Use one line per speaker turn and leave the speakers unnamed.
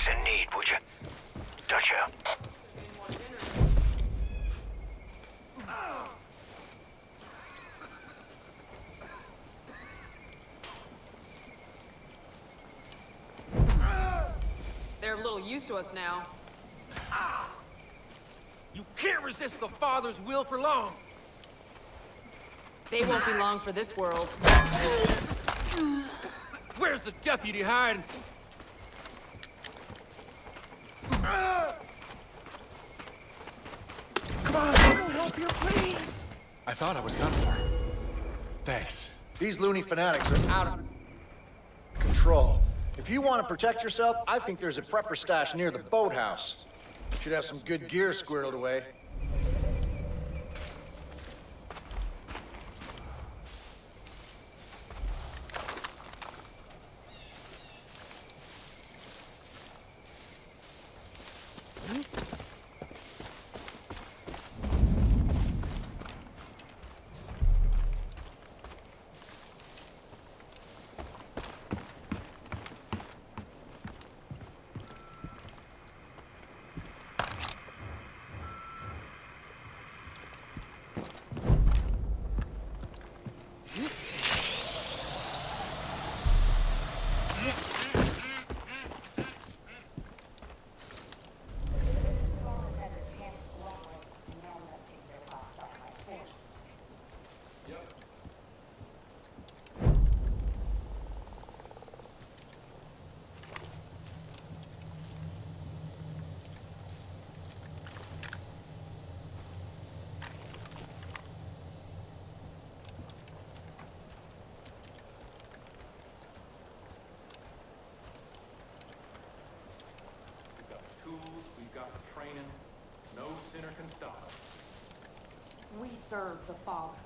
folks in need, would you? Don't you?
They're a little used to us now.
You can't resist the Father's will for long.
They won't be long for this world.
Where's the deputy hiding?
Come on, we'll help you, please.
I thought I was done for. Thanks.
These loony fanatics are out of control. If you want to protect yourself, I think there's a prepper stash near the boathouse. Should have some good gear squirreled away.
We've got the tools, we've got the training. No sinner can stop us.
We serve the Father.